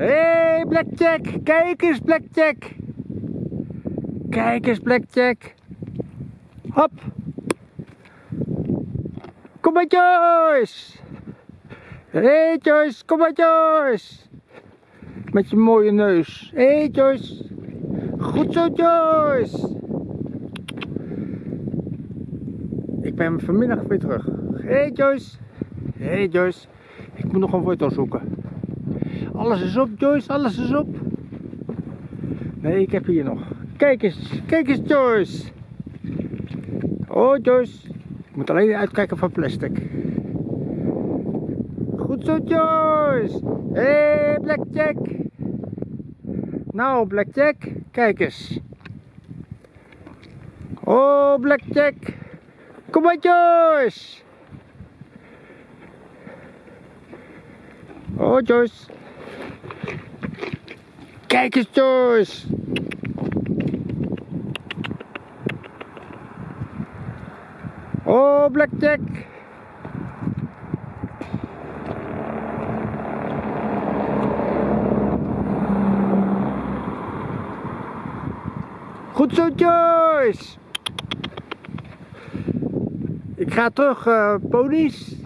Hé, hey, Blackjack. Kijk eens, Blackjack. Kijk eens, Blackjack. Hop. Kom maar, Joyce. Hé, hey, Joyce. Kom maar, Joyce. Met je mooie neus. Hé, hey, Joyce. Goed zo, Joyce. Ik ben vanmiddag weer terug. Hé, hey, Joyce. Hé, hey, Joyce. Ik moet nog een foto zoeken. Alles is op, Joyce. Alles is op. Nee, ik heb hier nog. Kijk eens. Kijk eens, Joyce. Oh, Joyce. Ik moet alleen uitkijken van plastic. Goed zo, Joyce. Hé, hey, Blackjack. Nou, Blackjack. Kijk eens. Oh, Blackjack. Kom maar, Joyce. Oh, Joyce. Kijk eens, Joyce. Oh, Blackjack. Goed zo, Joyce. Ik ga terug, uh, ponies.